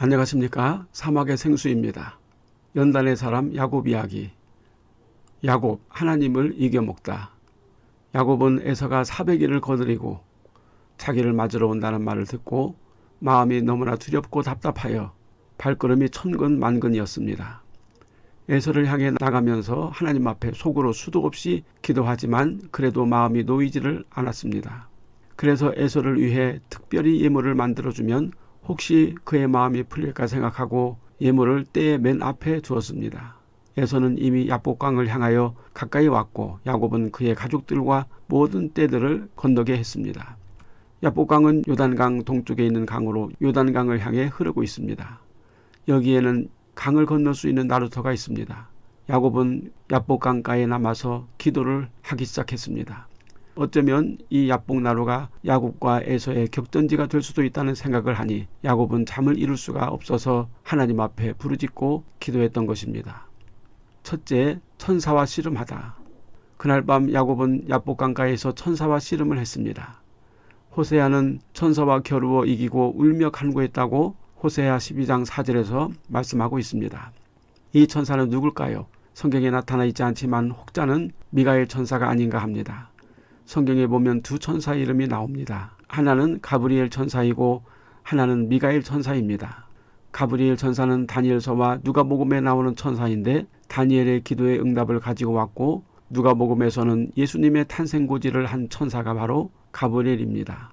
안녕하십니까 사막의 생수입니다. 연단의 사람 야곱 이야기 야곱 하나님을 이겨먹다 야곱은 에서가 400일을 거느리고 자기를 맞으러 온다는 말을 듣고 마음이 너무나 두렵고 답답하여 발걸음이 천근 만근이었습니다. 에서를 향해 나가면서 하나님 앞에 속으로 수도 없이 기도하지만 그래도 마음이 놓이지를 않았습니다. 그래서 에서를 위해 특별히 예물을 만들어주면 혹시 그의 마음이 풀릴까 생각하고 예물을 때의 맨 앞에 두었습니다. 에서는 이미 야복강을 향하여 가까이 왔고 야곱은 그의 가족들과 모든 떼들을 건너게 했습니다. 야복강은 요단강 동쪽에 있는 강으로 요단강을 향해 흐르고 있습니다. 여기에는 강을 건널 수 있는 나루터가 있습니다. 야곱은 야복강가에 남아서 기도를 하기 시작했습니다. 어쩌면 이 야복나루가 야곱과 에서의 격전지가 될 수도 있다는 생각을 하니 야곱은 잠을 이룰 수가 없어서 하나님 앞에 부르짖고 기도했던 것입니다. 첫째, 천사와 씨름하다. 그날 밤 야곱은 야복강가에서 천사와 씨름을 했습니다. 호세아는 천사와 겨루어 이기고 울며 간구했다고 호세아 12장 4절에서 말씀하고 있습니다. 이 천사는 누굴까요? 성경에 나타나 있지 않지만 혹자는 미가엘 천사가 아닌가 합니다. 성경에 보면 두 천사 이름이 나옵니다. 하나는 가브리엘 천사이고 하나는 미가엘 천사입니다. 가브리엘 천사는 다니엘서와 누가복음에 나오는 천사인데 다니엘의 기도의 응답을 가지고 왔고 누가복음에서는 예수님의 탄생고지를 한 천사가 바로 가브리엘입니다.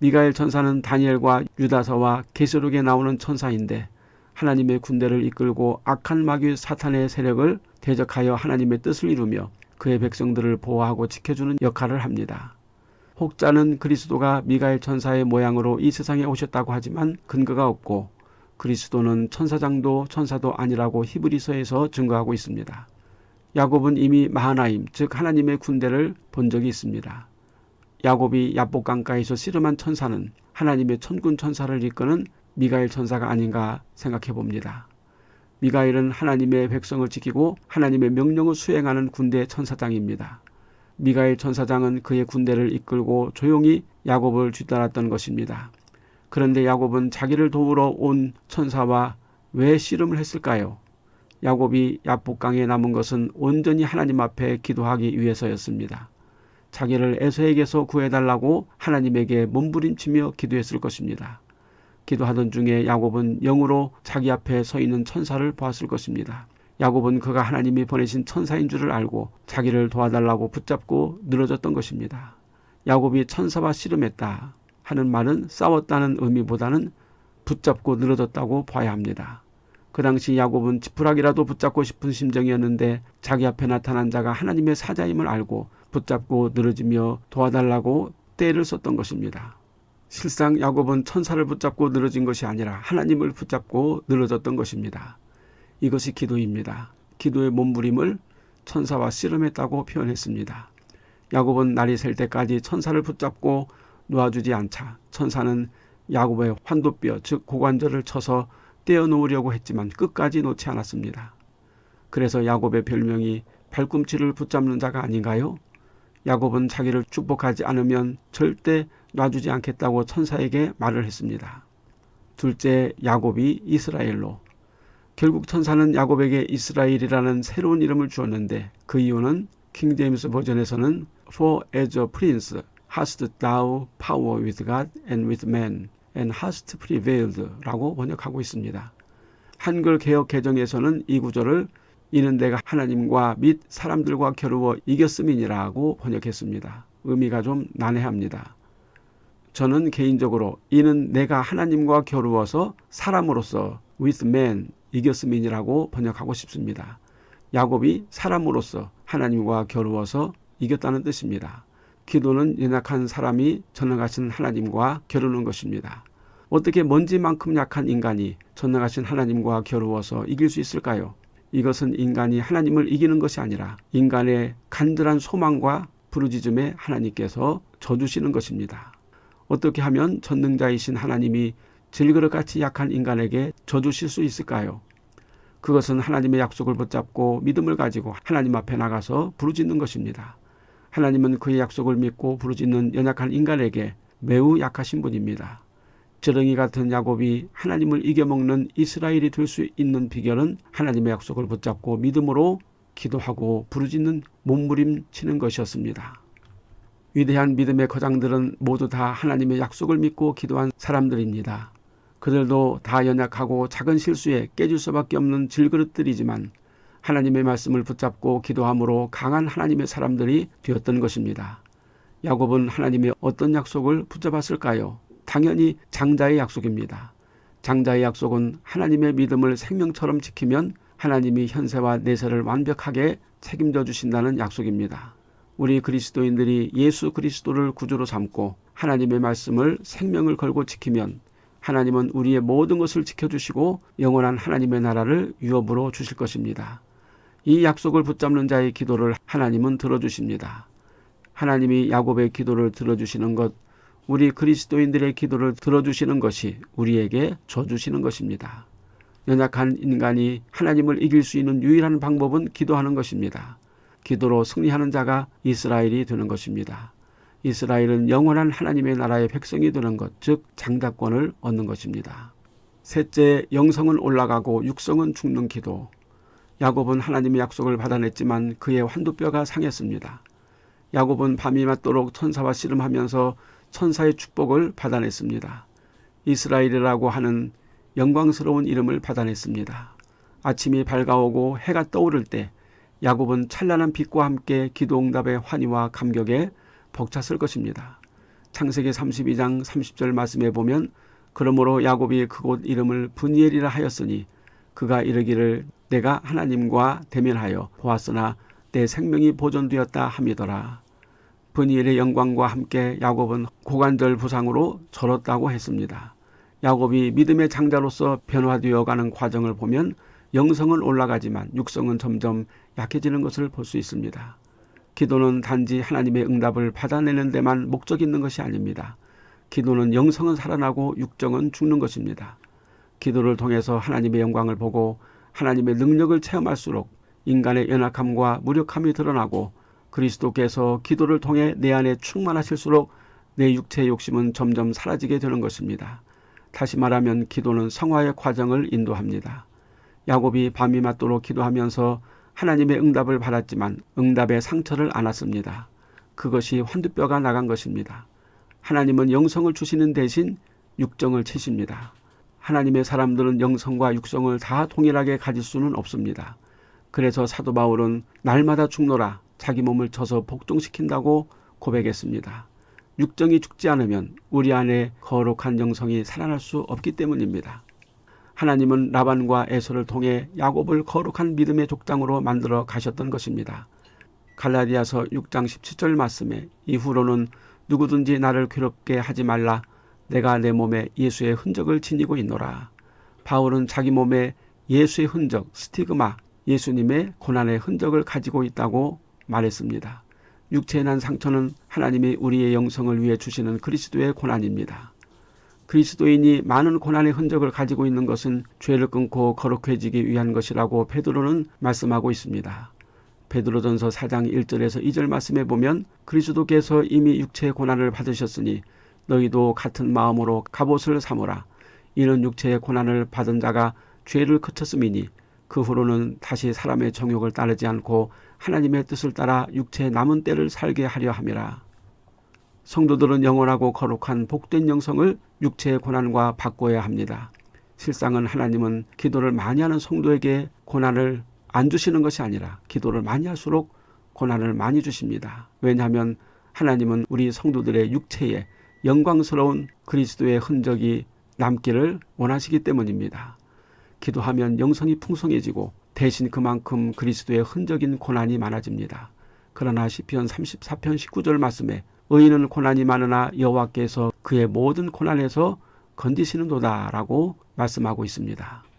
미가엘 천사는 다니엘과 유다서와 계시록에 나오는 천사인데 하나님의 군대를 이끌고 악한 마귀 사탄의 세력을 대적하여 하나님의 뜻을 이루며 그의 백성들을 보호하고 지켜주는 역할을 합니다. 혹자는 그리스도가 미가엘 천사의 모양으로 이 세상에 오셨다고 하지만 근거가 없고 그리스도는 천사장도 천사도 아니라고 히브리서에서 증거하고 있습니다. 야곱은 이미 마하나임 즉 하나님의 군대를 본 적이 있습니다. 야곱이 야복강가에서 씨름한 천사는 하나님의 천군 천사를 이끄는 미가엘 천사가 아닌가 생각해 봅니다. 미가엘은 하나님의 백성을 지키고 하나님의 명령을 수행하는 군대 천사장입니다. 미가엘 천사장은 그의 군대를 이끌고 조용히 야곱을 뒤따랐던 것입니다. 그런데 야곱은 자기를 도우러 온 천사와 왜 씨름을 했을까요? 야곱이 야복강에 남은 것은 온전히 하나님 앞에 기도하기 위해서였습니다. 자기를 에서에게서 구해달라고 하나님에게 몸부림치며 기도했을 것입니다. 기도하던 중에 야곱은 영으로 자기 앞에 서 있는 천사를 보았을 것입니다. 야곱은 그가 하나님이 보내신 천사인 줄을 알고 자기를 도와달라고 붙잡고 늘어졌던 것입니다. 야곱이 천사와 씨름했다 하는 말은 싸웠다는 의미보다는 붙잡고 늘어졌다고 봐야 합니다. 그 당시 야곱은 지푸라기라도 붙잡고 싶은 심정이었는데 자기 앞에 나타난 자가 하나님의 사자임을 알고 붙잡고 늘어지며 도와달라고 때를 썼던 것입니다. 실상 야곱은 천사를 붙잡고 늘어진 것이 아니라 하나님을 붙잡고 늘어졌던 것입니다. 이것이 기도입니다. 기도의 몸부림을 천사와 씨름했다고 표현했습니다. 야곱은 날이 셀 때까지 천사를 붙잡고 놓아주지 않자 천사는 야곱의 환도뼈 즉 고관절을 쳐서 떼어놓으려고 했지만 끝까지 놓지 않았습니다. 그래서 야곱의 별명이 발꿈치를 붙잡는 자가 아닌가요? 야곱은 자기를 축복하지 않으면 절대 놔주지 않겠다고 천사에게 말을 했습니다. 둘째 야곱이 이스라엘로 결국 천사는 야곱에게 이스라엘이라는 새로운 이름을 주었는데 그 이유는 킹제임스 버전에서는 For as a prince hast thou power with God and with man and hast prevailed 라고 번역하고 있습니다. 한글 개혁 개정에서는 이 구절을 이는 내가 하나님과 및 사람들과 겨루어 이겼음이니라고 번역했습니다. 의미가 좀 난해합니다. 저는 개인적으로 이는 내가 하나님과 겨루어서 사람으로서 with man 이겼음이니라고 번역하고 싶습니다. 야곱이 사람으로서 하나님과 겨루어서 이겼다는 뜻입니다. 기도는 연약한 사람이 전능하신 하나님과 겨루는 것입니다. 어떻게 먼지만큼 약한 인간이 전능하신 하나님과 겨루어서 이길 수 있을까요? 이것은 인간이 하나님을 이기는 것이 아니라 인간의 간절한 소망과 부르짖음에 하나님께서 져주시는 것입니다. 어떻게 하면 전능자이신 하나님이 질그릇같이 약한 인간에게 져주실 수 있을까요? 그것은 하나님의 약속을 붙잡고 믿음을 가지고 하나님 앞에 나가서 부르짖는 것입니다. 하나님은 그의 약속을 믿고 부르짖는 연약한 인간에게 매우 약하신 분입니다. 적지렁이 같은 야곱이 하나님을 이겨먹는 이스라엘이 될 수 있는 비결은 하나님의 약속을 붙잡고 믿음으로 기도하고 부르짖는 몸부림치는 것이었습니다. 위대한 믿음의 거장들은 모두 다 하나님의 약속을 믿고 기도한 사람들입니다. 그들도 다 연약하고 작은 실수에 깨질 수밖에 없는 질그릇들이지만 하나님의 말씀을 붙잡고 기도함으로 강한 하나님의 사람들이 되었던 것입니다. 야곱은 하나님의 어떤 약속을 붙잡았을까요? 당연히 장자의 약속입니다. 장자의 약속은 하나님의 믿음을 생명처럼 지키면 하나님이 현세와 내세를 완벽하게 책임져 주신다는 약속입니다. 우리 그리스도인들이 예수 그리스도를 구주로 삼고 하나님의 말씀을 생명을 걸고 지키면 하나님은 우리의 모든 것을 지켜주시고 영원한 하나님의 나라를 유업으로 주실 것입니다. 이 약속을 붙잡는 자의 기도를 하나님은 들어주십니다. 하나님이 야곱의 기도를 들어주시는 것, 우리 그리스도인들의 기도를 들어주시는 것이 우리에게 줘주시는 것입니다. 연약한 인간이 하나님을 이길 수 있는 유일한 방법은 기도하는 것입니다. 기도로 승리하는 자가 이스라엘이 되는 것입니다. 이스라엘은 영원한 하나님의 나라의 백성이 되는 것, 즉 장자권을 얻는 것입니다. 셋째, 영성은 올라가고 육성은 죽는 기도. 야곱은 하나님의 약속을 받아냈지만 그의 환두뼈가 상했습니다. 야곱은 밤이 맞도록 천사와 씨름하면서 천사의 축복을 받아냈습니다. 이스라엘이라고 하는 영광스러운 이름을 받아냈습니다. 아침이 밝아오고 해가 떠오를 때 야곱은 찬란한 빛과 함께 기도응답의 환희와 감격에 벅찼을 것입니다. 창세기 32장 30절 말씀에 보면 그러므로 야곱이 그곳 이름을 분이엘이라 하였으니 그가 이르기를 내가 하나님과 대면하여 보았으나 내 생명이 보존되었다 함이더라. 분이엘의 영광과 함께 야곱은 고관절 부상으로 절었다고 했습니다. 야곱이 믿음의 장자로서 변화되어 가는 과정을 보면 영성은 올라가지만 육성은 점점 약해지는 것을 볼 수 있습니다. 기도는 단지 하나님의 응답을 받아내는 데만 목적 있는 것이 아닙니다. 기도는 영성은 살아나고 육정은 죽는 것입니다. 기도를 통해서 하나님의 영광을 보고 하나님의 능력을 체험할수록 인간의 연약함과 무력함이 드러나고 그리스도께서 기도를 통해 내 안에 충만하실수록 내 육체의 욕심은 점점 사라지게 되는 것입니다. 다시 말하면 기도는 성화의 과정을 인도합니다. 야곱이 밤이 맞도록 기도하면서 하나님의 응답을 받았지만 응답의 상처를 안았습니다. 그것이 환두뼈가 나간 것입니다. 하나님은 영성을 주시는 대신 육정을 치십니다. 하나님의 사람들은 영성과 육성을 다 동일하게 가질 수는 없습니다. 그래서 사도 바울은 날마다 죽노라 자기 몸을 쳐서 복종시킨다고 고백했습니다. 육정이 죽지 않으면 우리 안에 거룩한 영성이 살아날 수 없기 때문입니다. 하나님은 라반과 에서를 통해 야곱을 거룩한 믿음의 족장으로 만들어 가셨던 것입니다. 갈라디아서 6장 17절 말씀에 이후로는 누구든지 나를 괴롭게 하지 말라 내가 내 몸에 예수의 흔적을 지니고 있노라. 바울은 자기 몸에 예수의 흔적, 스티그마, 예수님의 고난의 흔적을 가지고 있다고 말했습니다. 육체에 난 상처는 하나님이 우리의 영성을 위해 주시는 그리스도의 고난입니다. 그리스도인이 많은 고난의 흔적을 가지고 있는 것은 죄를 끊고 거룩해지기 위한 것이라고 베드로는 말씀하고 있습니다. 베드로전서 4장 1절에서 2절 말씀에 보면 그리스도께서 이미 육체의 고난을 받으셨으니 너희도 같은 마음으로 갑옷을 삼으라. 이는 육체의 고난을 받은 자가 죄를 그쳤음이니 그 후로는 다시 사람의 정욕을 따르지 않고 하나님의 뜻을 따라 육체의 남은 때를 살게 하려 함이라. 성도들은 영원하고 거룩한 복된 영성을 육체의 고난과 바꿔야 합니다. 실상은 하나님은 기도를 많이 하는 성도에게 고난을 안 주시는 것이 아니라 기도를 많이 할수록 고난을 많이 주십니다. 왜냐하면 하나님은 우리 성도들의 육체에 영광스러운 그리스도의 흔적이 남기를 원하시기 때문입니다. 기도하면 영성이 풍성해지고 대신 그만큼 그리스도의 흔적인 고난이 많아집니다. 그러나 시편 34편 19절 말씀에 의인은 고난이 많으나 여호와께서 그의 모든 고난에서 건지시는도다라고 말씀하고 있습니다.